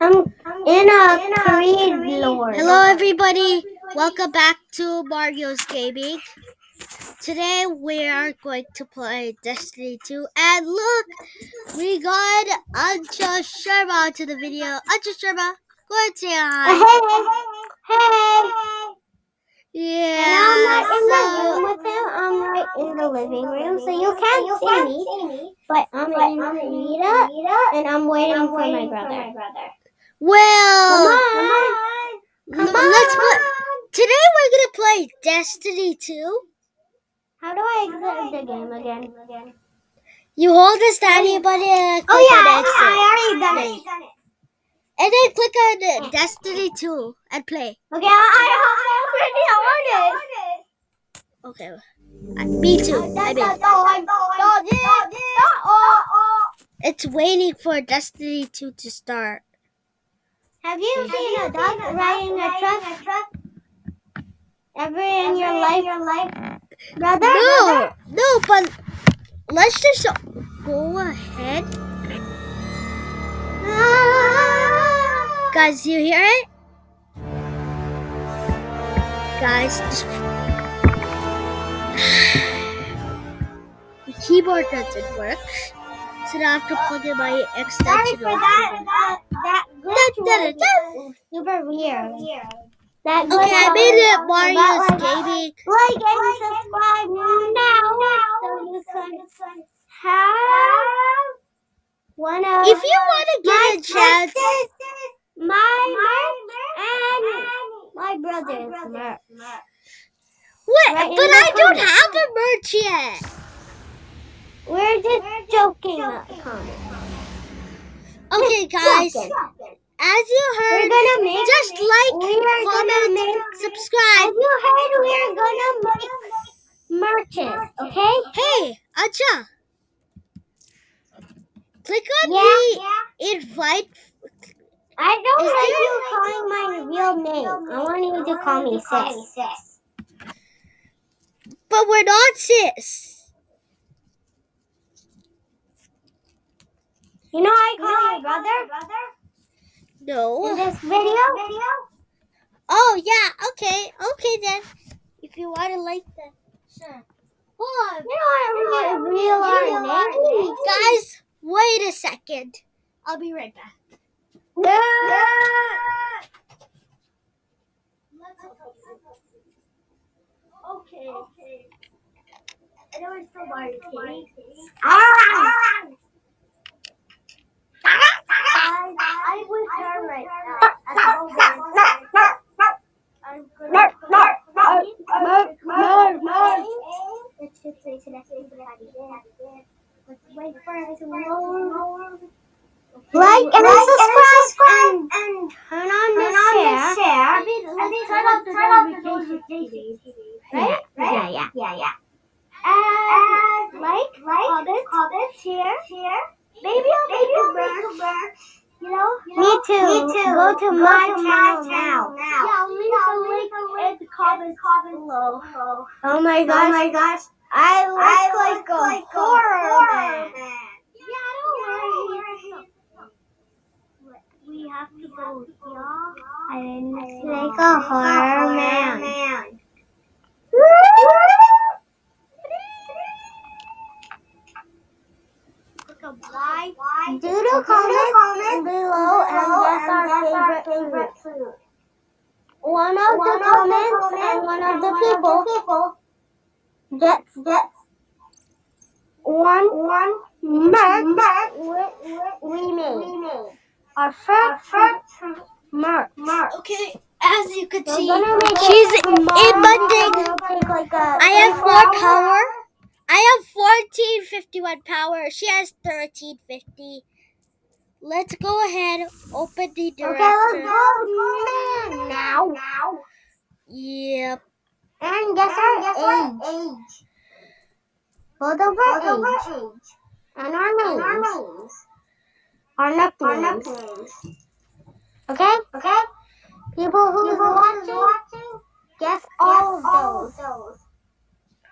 I'm in a Creed Lord. Hello, everybody. Welcome back to Mario's Gaming. Today we are going to play Destiny 2, and look, we got Anja Sharma to the video. Anja Sharma, go ahead and say hi. Hey, hey, Yeah. And I'm not in the room with him. I'm right in the living room, so you can't see me. But I'm in Rita, and I'm waiting for my brother. Well, Come on, come on. let's play. Today we're gonna play Destiny 2. How do I exit the game again? You hold this tiny button and click Oh yeah, on I, exit. I already done Play. it. And then click on uh, Destiny 2 and play. Okay, I, I, I already on it. Okay. Uh, Me too. I mean, it's waiting for Destiny 2 to start. Have you seen a dog riding a truck? A truck? Ever in your life, your life? brother? No, no, but let's just go ahead. Ah. Guys, you hear it? Guys, just... the keyboard doesn't work. So I have to plug in my Sorry extension. for that. That, that glitch da, da, was super weird. That Okay, I made it Mario's Gaming. Like and subscribe now, so you can have one of If you want to get a chance, my merch, and my brother's merch. what? Right but I don't have a merch yet. We're just joking about the comments. Okay, guys, as you We're heard, gonna make just like, we are gonna comment, make subscribe. As you heard, we are gonna make merches, okay? Hey, Acha. Click on Yeah, the invite. I don't Is like there- you calling my real name. I want you to call me sis. But we're not sis. You know I call your brother brother? No. in this video. video? Oh yeah. Okay. Okay then. If you want to like that, sure. Hold on. You know I real, real our name. Guys, wait a second. I'll be right back. Okay. Okay. I know it's still Mario Ah! I was her right now. I'm gonna Let's just say to that thing that I wait for it to load. Like and subscribe and turn on the share. I mean, let's turn off the notifications. Right? Yeah, yeah, yeah, yeah. And like, comment, comment, share, share. Maybe I'll make a merch. You know? Me too. Me too. Go to Go my to channel channel now. Yeah, I'll leave the link in the comments below. Oh my gosh. Oh my gosh. I look I like, look a like a horror horror man. Yeah, don't worry. We have to go here. I look like a horror man. Doodle comment below and guess our favorite food. One of the comments and one of the people gets gets one one merch we, we made. Our first merch. Okay, as you can see, she's it in tomorrow. bunding. It'll take like a I have 24 more hours. I have 1451 power. She has 1350. Let's go ahead, open the door. Okay, let's go man now. Yep. And guess our age. Both of our age. And our names. Our nicknames. Okay? Okay? People who are watching, guess all of those.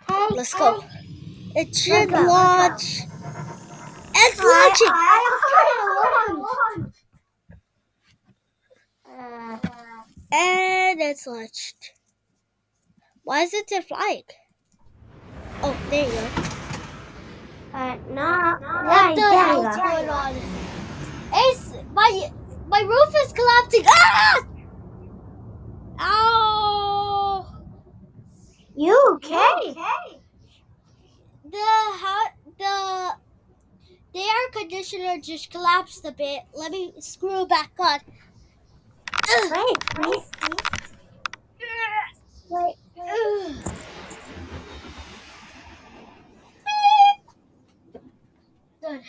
Okay? Let's go. It should launch. It's launching. I, I, And it's launched. Why isn't it flying? Oh, there you go. Uh, no. What the hell's going on? It's my my roof is collapsing. Ah! Ow! You okay? The how the the air conditioner just collapsed a bit. Let me screw back on. Ugh. Wait, wait, wait. Ugh. Good.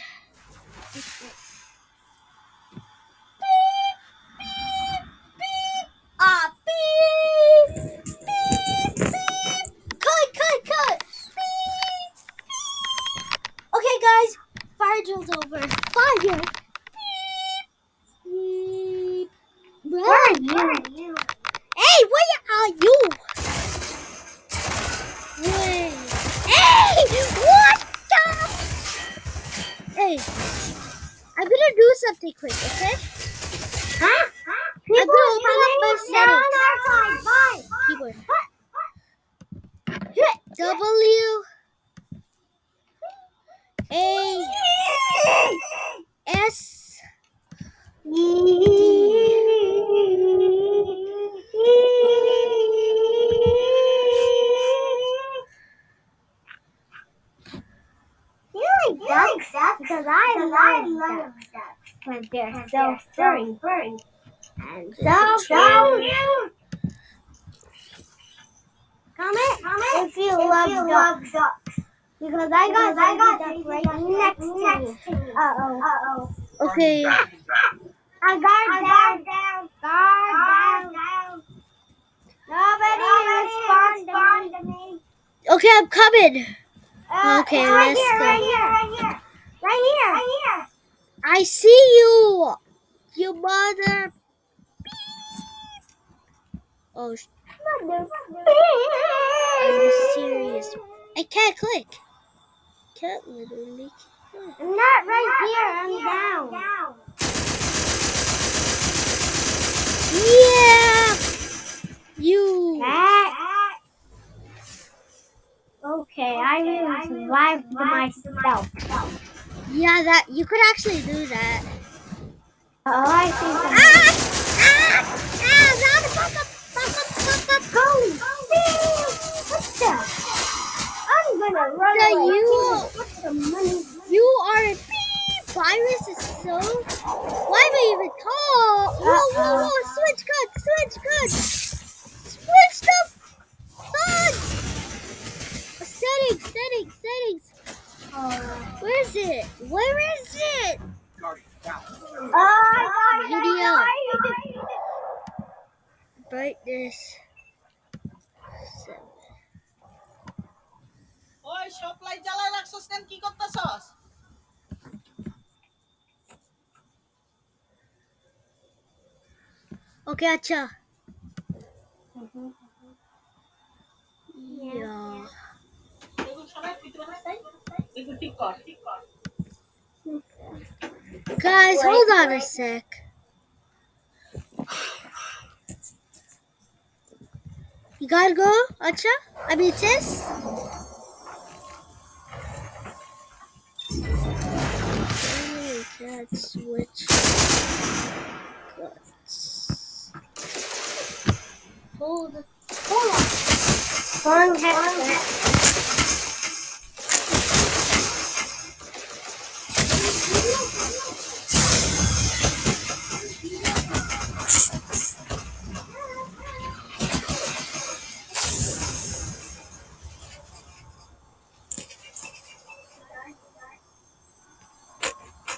Ah, beep, beep, beep. Cut, cut, cut. Beep, beep. Okay, guys, fire drill's over. Fire. Beep, beep. Where are you? Hey, where are you? Wait. Hey, what the? Hey, I'm gonna do something quick, okay? Huh? I'm gonna open up my settings. Bye. Keyboard. W A S You like ducks? Because I love ducks. Because they're so furry. And so cute. Comment, comment if you love ducks. Because I got I got duck right next to me. Uh oh. Uh oh. Okay. I guard down, down, guard down. Nobody respond to me. Okay, I'm coming. Uh, Okay, right let's here, go. Right here, right here, right here, right here. I see you. You mother. Oh, are you serious? I can't click. Can't literally. click. I'm not right here. I'm down. Yeah. You. Cat. Okay, I will survive myself. Yeah, that you could actually do that. Oh, I think Ah! Ah! Ah! Now the fuck up! Fuck up! Fuck up! Go! What the? I'm gonna run So away. you- the money? You are a beep. Virus is so. Why am I even call? Whoa, whoa, whoa! Switch guns! Switch guns! Switch the guns! Settings, settings, settings. Where is it? Where is it? Oh, I got Video. Brightness. Seven. ওই supply জ্বালায় রাখছস কেন কি করতেছস Okay, acha. Yeah. এগুলো সবাই ভিতরে আছে তাই Guys, hold on a sec. You gotta go, Acha? I mean, switch. Hold. Hold on.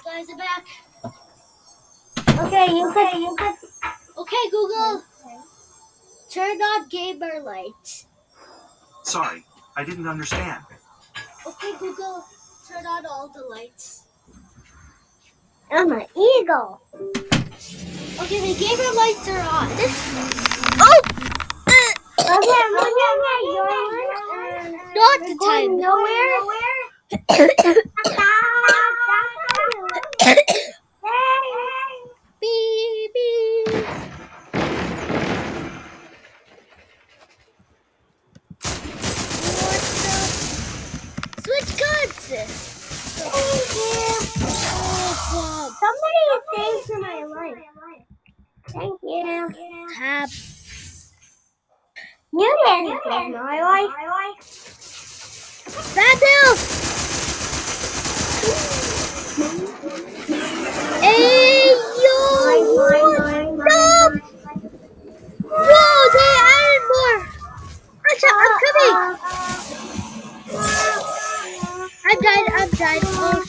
Guys, I'm back. Okay, you could, you could. Okay, Google. Turn on gamer lights. Sorry, I didn't understand. Okay, Google. Turn on all the lights. I'm an eagle. Okay, the gamer lights are on. Oh! Uh, okay, I'm looking at yours. Not the time. nowhere. Beep, things for my life. Thank you. Tab. You didn't save my life. Bad news! Hey, yo! Stop! Whoa, they added more! Acha, I'm coming! I'm died, I'm. Oh,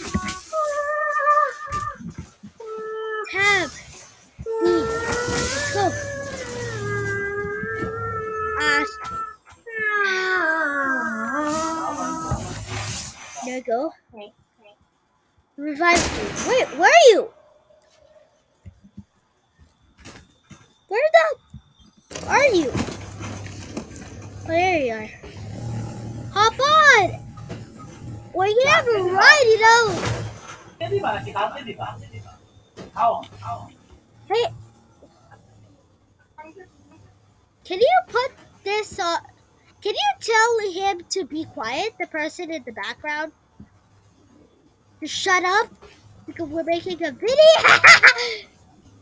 there you go. Revive me. Wait, where are you? Where the are you? Oh, there you are. Hop on! Well, you have to ride it out. Cái đi bà, chị tao cái đi bà. Không, không. Hey. Can you put this on? Can you tell him to be quiet, the person in the background? Shut up? Because we're making a video.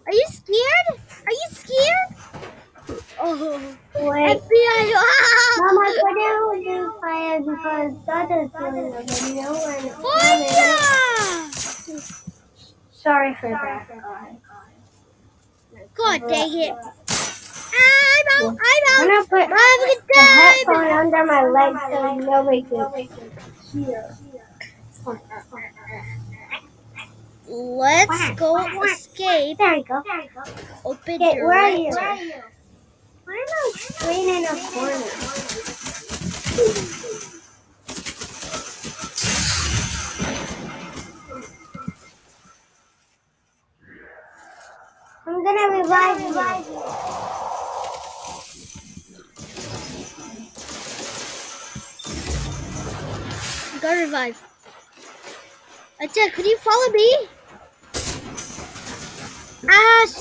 Are you scared? Are you scared? Oh, Wait. FBI. Mama, what do do fire because Dada's doing a video and Fire! sorry for that. God dang it. I'm out. I'm out. I'm gonna put Have a the headphone under my leg so nobody can hear. Let's go escape. There you go. Open Okay, your where are you? letter. Why am I screen in a corner? I'm gonna revive you. Go revive. Acha, could you follow me? Ash!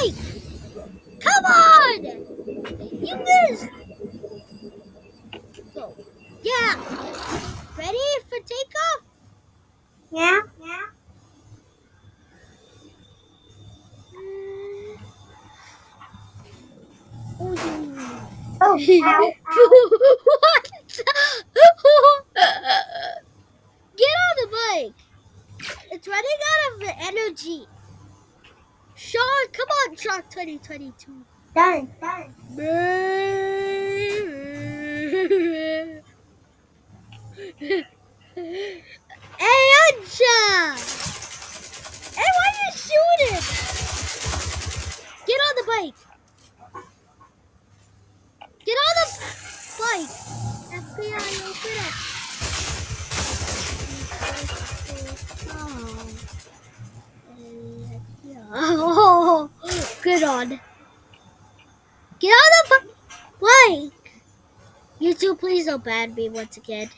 Hop on the bike. Come on. You missed. Go. Yeah. Ready for takeoff? Yeah? Yeah. Oh, yeah. Oh, ow. what? Get on the bike. It's running out of energy. Sean, come on, Shark 2022. Done. Done. hey, Anja! Hey, why are you shooting? Get on the bike. Get on the bike. FBI, open up. Oh, good on. Get on the bu- bike. You two, please don't ban me once again.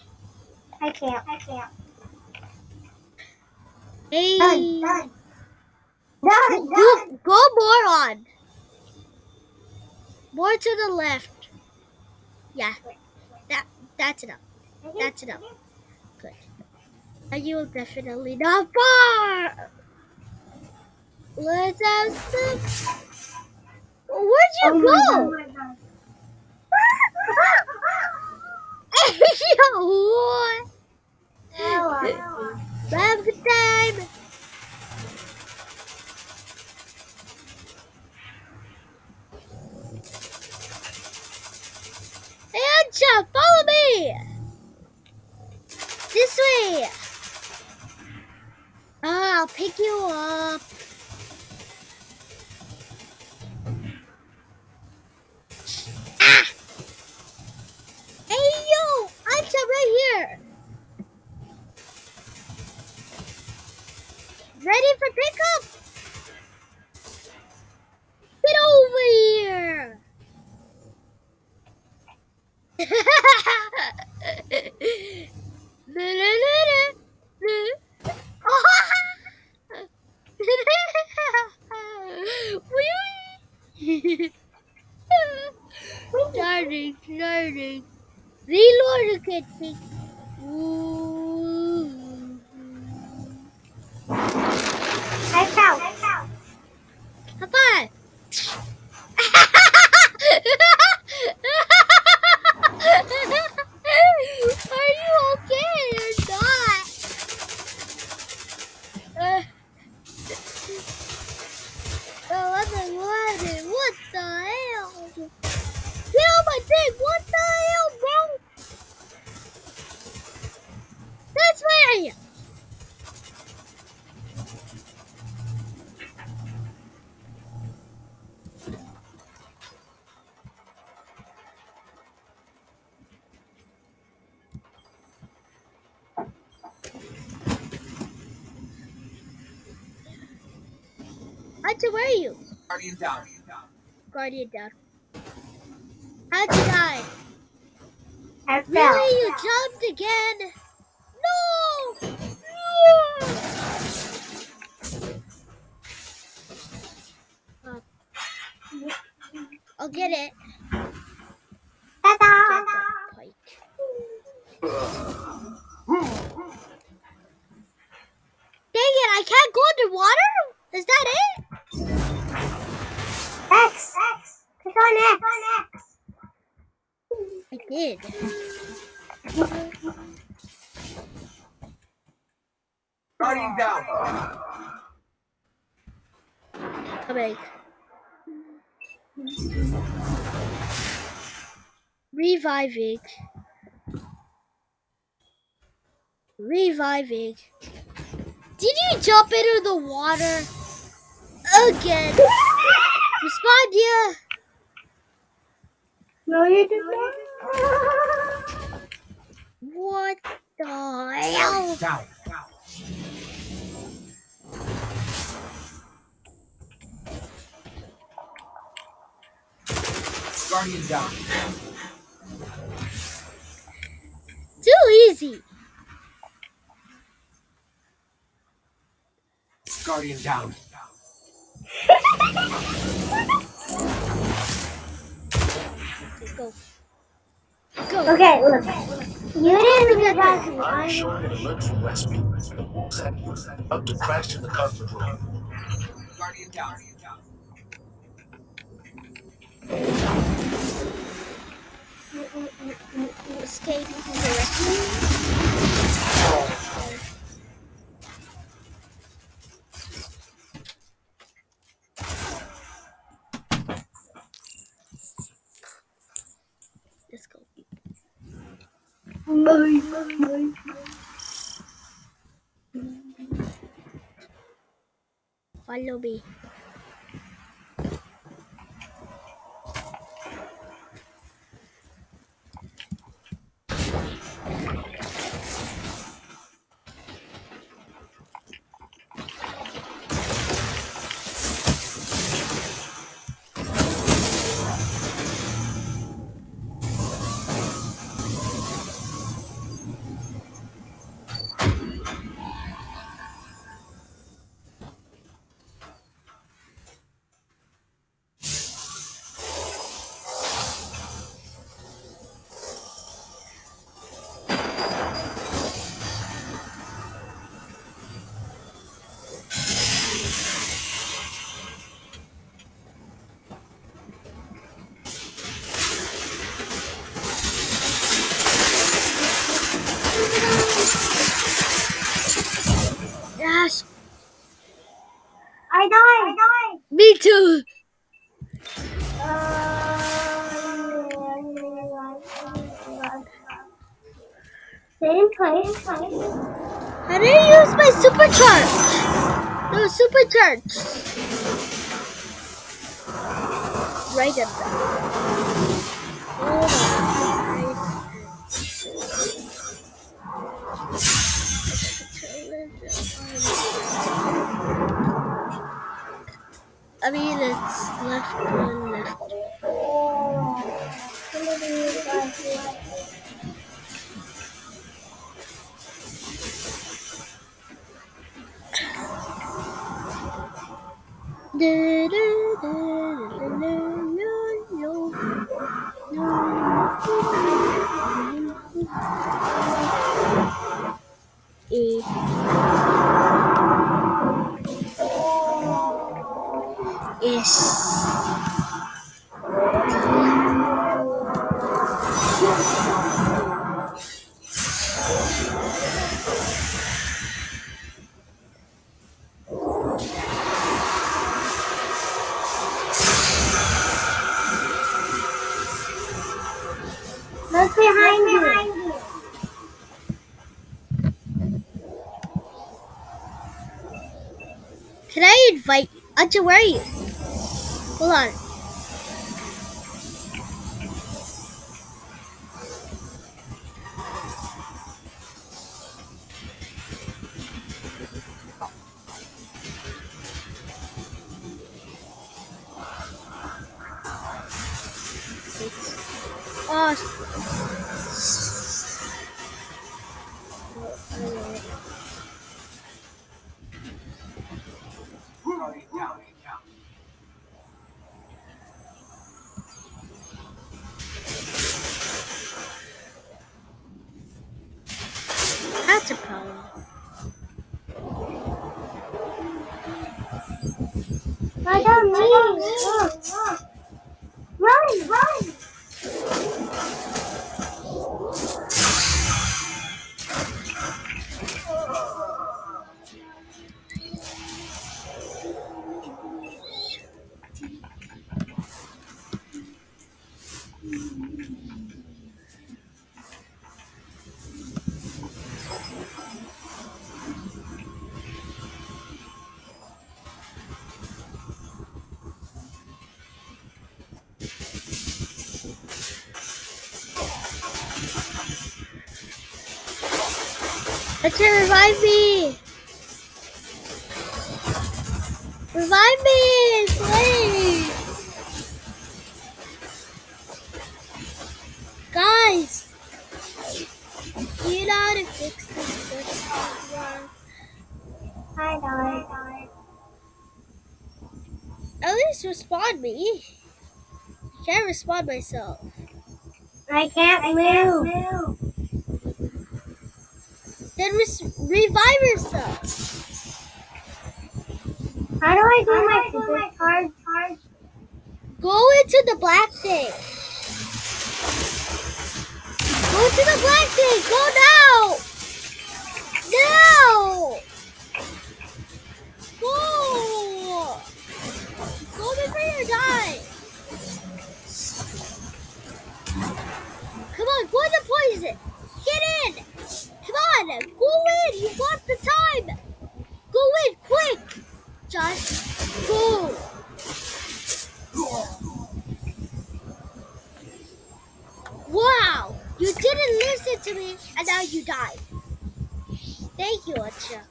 I can't. I can't. Hey, Done. Done. Done. go, go more on. More to the left. Yeah, that that's enough. Mm-hmm, that's mm-hmm. enough. Good. And you will definitely not far. Let's have some. Where'd you Oh my go? God. Yo, what? Ella. Have good time. Hey, Ancha, follow me. This way. Ah, I'll pick you up. Ah! It's learning. Relocating. Ooh. I fell. High five. Are you okay or not? Uh, oh, what the what? What the hell? Get on my thing! What the hell, bro? That's way! Hunter, where are you? Guardian down. Guardian down. How'd you die? I fell. Really? You jumped again? No! No! I'll get it. Get Ta-da! the pike. Dang it, I can't go underwater? Is that it? X. Click on X. I did. Guardian down. Coming. Reviving. Reviving. Did you jump into the water? Again. Respond, yeah. No, you did Down. Guardian down. Too easy. Guardian down. Let's go. Go. Okay, look. You didn't get that. I'm showing alerts from Westby. Up to crash in the conference room. Guardian down. Escape from the rescue. Let's go. Follow me. I didn't use my supercharge. No supercharge. Right up there. Oh Hold. I mean, it's left one Do, do, Oh, Anja, revive me! Revive me, please! Guys! You know how to fix this one. I know. At least respond me. Can't respond myself. I can't move. Then revive yourself. How do I do my super charge? charge? Go into the black thing. Go to the black thing. Go now. Now. Go. Go before you die. Come on, go the poison. On, go in. You got the time. Go in, quick. Just go. Wow! You didn't listen to me and now you died. Thank you, Acha.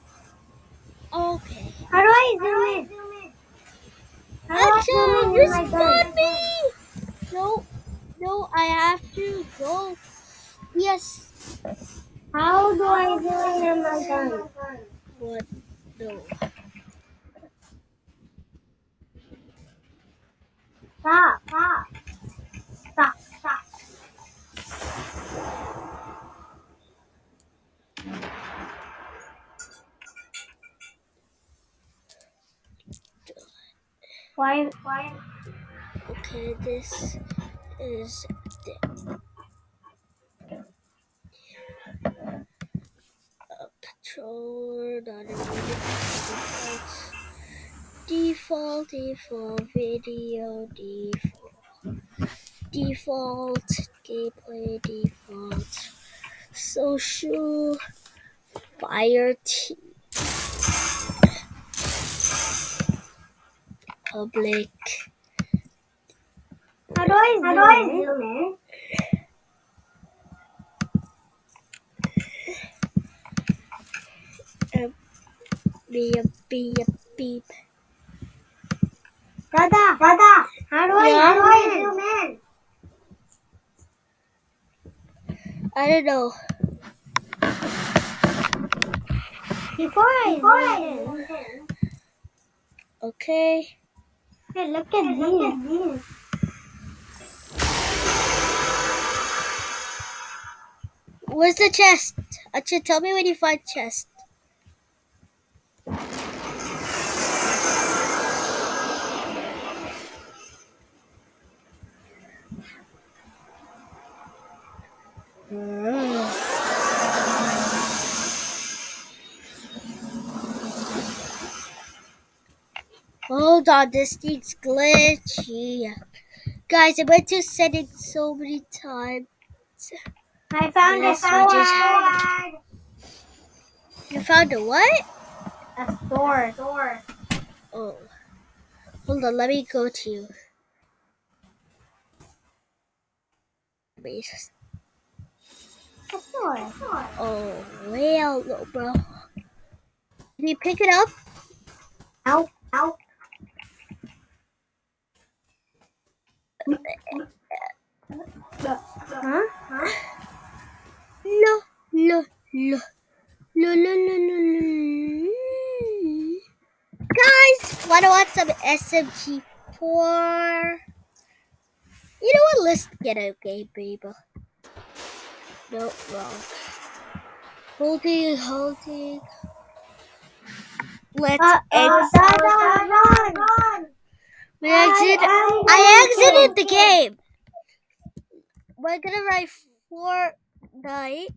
Okay. How do I zoom in? How do I Acha, zoom in with my respond gun? me! No, no, I have to go. Yes. How do I zoom in with my gun? What? do? Stop, stop. Stop, stop. Why, why? Okay, this is default, default, default, video, default, default, gameplay, default, social, fire team, public. How do I zoom, How do I zoom in? Beep, beep, beep. Dada, Dada, how do I, Yeah? how do I zoom in? I don't know. Before I zoom in. Okay. Hey, look at these. Where's the chest? Acha, tell me when you find chest. Mm. Hold on, this thing's glitchy. Guys, I went to settings so many times. I found Yes, a sword. You found a what? A sword. Oh. Hold on, let me go to you. Please. A sword. Oh, well, no, bro. Can you pick it up? Ow. Ow. Huh? Huh? No, no, no. No, no, no, no, no. Guys, wanna watch some SMG4? You know what? Let's get a game, baby. No, wrong. Holding, holding. Let's Uh, uh, exit. done, done, done, done. We exit. I- I exited the game. We're gonna write Fortnite.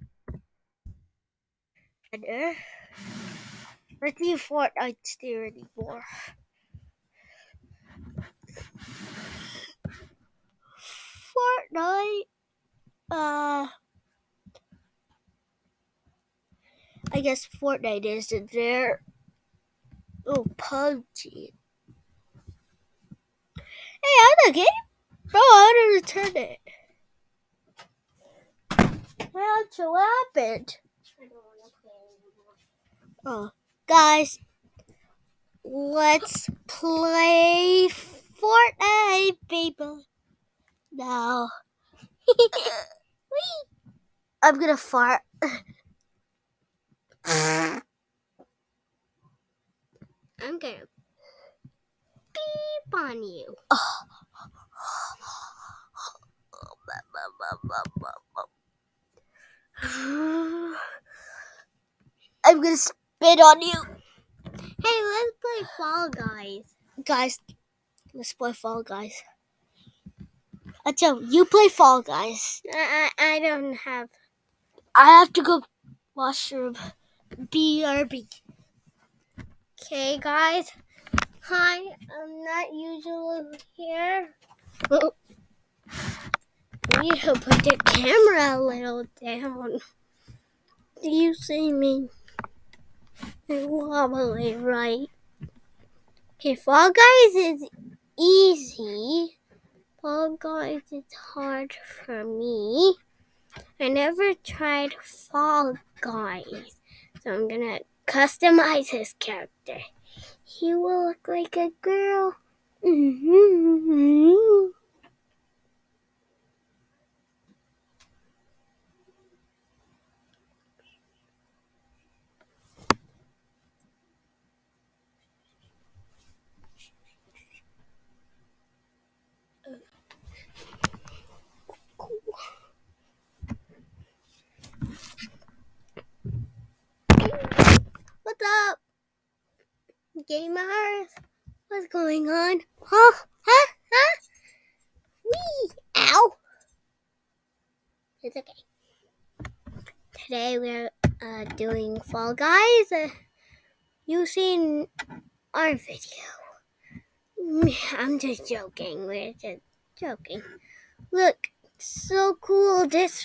And uh, let's see if Fortnite's there anymore. Fortnite. Uh, I guess Fortnite isn't there. Oh, PUBG. Hey, I'm the game. Bro, I to return it. Well, what happened? Oh, guys, let's play Fortnite, people. Now, I'm gonna fart. I'm gonna beep on you. I'm gonna spit on you. Hey, let's play Fall Guys. Guys, let's play Fall Guys. Acho, you play Fall Guys. I, I, I don't have. I have to go washroom. BRB. Okay, guys. Hi, I'm not usually here. Oh, We need to put the camera a little down. Do you see me? I'm wobbly, right? Okay, Fall Guys is easy. Fall Guys is hard for me. I never tried Fall Guys, so I'm gonna customize his character. He will look like a girl. Mm-hmm. What's up? Gamers? What's going on? Huh? Huh? Huh? Wee! Ow! It's okay. Today we're uh, doing Fall Guys uh, seen our video. I'm just joking. We're just joking. Look, so cool this